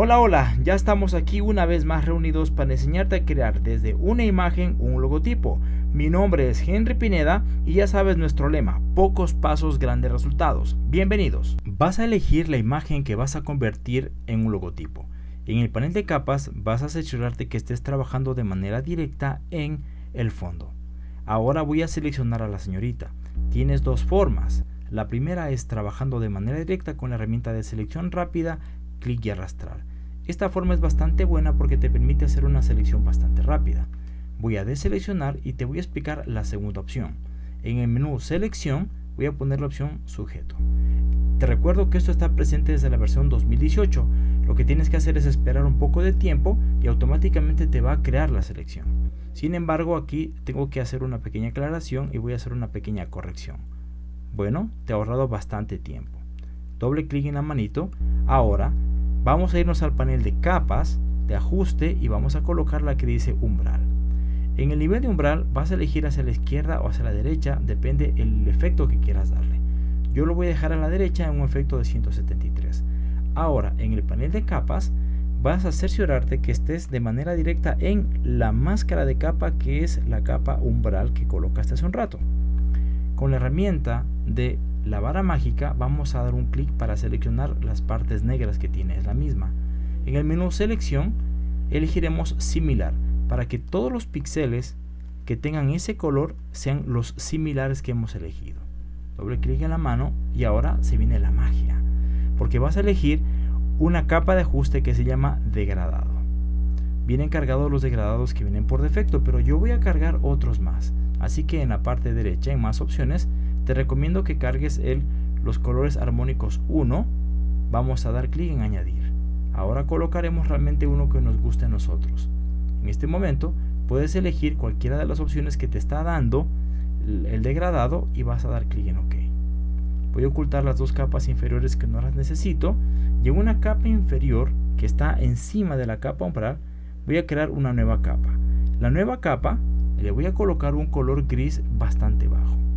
Hola hola, ya estamos aquí una vez más reunidos para enseñarte a crear desde una imagen un logotipo. Mi nombre es Henry Pineda y ya sabes nuestro lema, pocos pasos grandes resultados. Bienvenidos. Vas a elegir la imagen que vas a convertir en un logotipo. En el panel de capas vas a asegurarte que estés trabajando de manera directa en el fondo. Ahora voy a seleccionar a la señorita. Tienes dos formas. La primera es trabajando de manera directa con la herramienta de selección rápida, clic y arrastrar. Esta forma es bastante buena porque te permite hacer una selección bastante rápida. Voy a deseleccionar y te voy a explicar la segunda opción. En el menú selección voy a poner la opción sujeto. Te recuerdo que esto está presente desde la versión 2018. Lo que tienes que hacer es esperar un poco de tiempo y automáticamente te va a crear la selección. Sin embargo aquí tengo que hacer una pequeña aclaración y voy a hacer una pequeña corrección. Bueno, te ha ahorrado bastante tiempo. Doble clic en la manito. Ahora Vamos a irnos al panel de capas, de ajuste y vamos a colocar la que dice umbral. En el nivel de umbral vas a elegir hacia la izquierda o hacia la derecha, depende el efecto que quieras darle. Yo lo voy a dejar a la derecha en un efecto de 173. Ahora, en el panel de capas, vas a cerciorarte que estés de manera directa en la máscara de capa que es la capa umbral que colocaste hace un rato. Con la herramienta de la vara mágica vamos a dar un clic para seleccionar las partes negras que tiene, es la misma. En el menú selección elegiremos similar para que todos los píxeles que tengan ese color sean los similares que hemos elegido. Doble clic en la mano y ahora se viene la magia, porque vas a elegir una capa de ajuste que se llama degradado. Vienen cargados los degradados que vienen por defecto, pero yo voy a cargar otros más. Así que en la parte derecha, en más opciones, te recomiendo que cargues el los colores armónicos 1 vamos a dar clic en añadir. Ahora colocaremos realmente uno que nos guste a nosotros. En este momento puedes elegir cualquiera de las opciones que te está dando el degradado y vas a dar clic en ok. Voy a ocultar las dos capas inferiores que no las necesito. Y en una capa inferior que está encima de la capa umbral voy a crear una nueva capa. La nueva capa le voy a colocar un color gris bastante bajo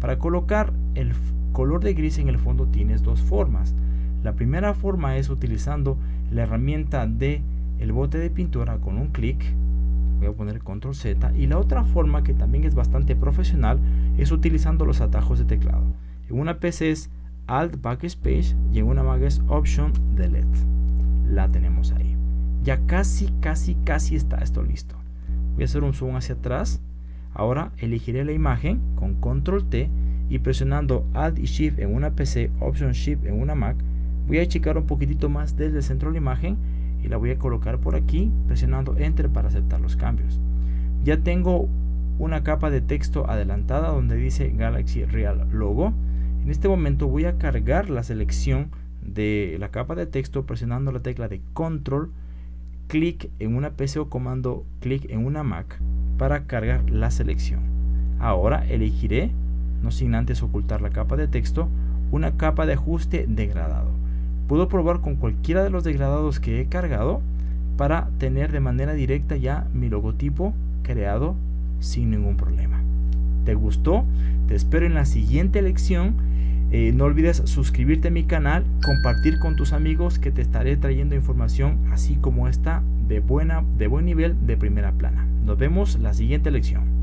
para colocar el color de gris en el fondo tienes dos formas. La primera forma es utilizando la herramienta de el bote de pintura con un clic. Voy a poner control Z. Y la otra forma que también es bastante profesional es utilizando los atajos de teclado. En una PC es Alt Backspace y en una Mac es Option Delete. La tenemos ahí. Ya casi, casi, casi está esto listo. Voy a hacer un zoom hacia atrás Ahora elegiré la imagen con control T y presionando Alt y Shift en una PC, Option Shift en una Mac, voy a achicar un poquitito más desde el centro de la imagen y la voy a colocar por aquí presionando Enter para aceptar los cambios. Ya tengo una capa de texto adelantada donde dice Galaxy Real Logo. En este momento voy a cargar la selección de la capa de texto presionando la tecla de Control, clic en una PC o comando clic en una Mac para cargar la selección. Ahora elegiré, no sin antes ocultar la capa de texto, una capa de ajuste degradado. Puedo probar con cualquiera de los degradados que he cargado para tener de manera directa ya mi logotipo creado sin ningún problema. ¿Te gustó? Te espero en la siguiente lección. Eh, no olvides suscribirte a mi canal, compartir con tus amigos que te estaré trayendo información así como esta de, buena, de buen nivel de primera plana. Nos vemos la siguiente lección.